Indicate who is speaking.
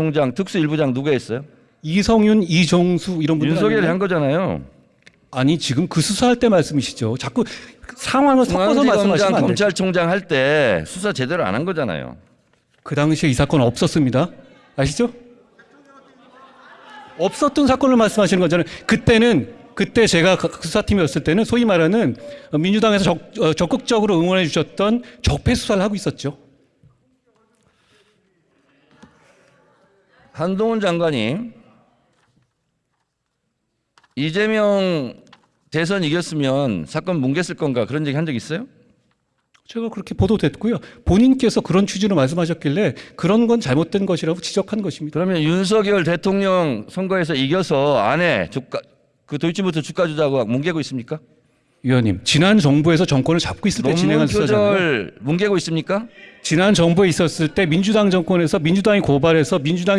Speaker 1: 총장 특수 일부장 누가 했어요?
Speaker 2: 이성윤, 이종수 이런 분들
Speaker 1: 윤석열이
Speaker 2: 아니에요?
Speaker 1: 한 거잖아요.
Speaker 2: 아니 지금 그 수사할 때 말씀이시죠. 자꾸 상황을 섞어서 말씀하시면 안.
Speaker 1: 검찰총장 할 때 수사 제대로 안 한 거잖아요.
Speaker 2: 그 당시에 이 사건 없었습니다. 아시죠? 없었던 사건을 말씀하시는 거잖아요. 그때는 그때 제가 그 수사팀이었을 때는 소위 말하는 민주당에서 적, 어, 적극적으로 응원해 주셨던 적폐 수사를 하고 있었죠.
Speaker 1: 한동훈 장관이 이재명 대선 이겼으면 사건 뭉갰을 건가 그런 얘기 한 적 있어요?
Speaker 2: 제가 그렇게 보도됐고요. 본인께서 그런 취지로 말씀하셨길래 그런 건 잘못된 것이라고 지적한 것입니다.
Speaker 1: 그러면 윤석열 대통령 선거에서 이겨서 아내 주가 그 도이치모터 주가 주자고 뭉개고 있습니까?
Speaker 2: 위원님, 지난 정부에서 정권을 잡고 있을 때 진행한 수사잖아요.
Speaker 1: 뭉개고 있습니까?
Speaker 2: 지난 정부에 있었을 때 민주당 정권에서 민주당이 고발해서 민주당이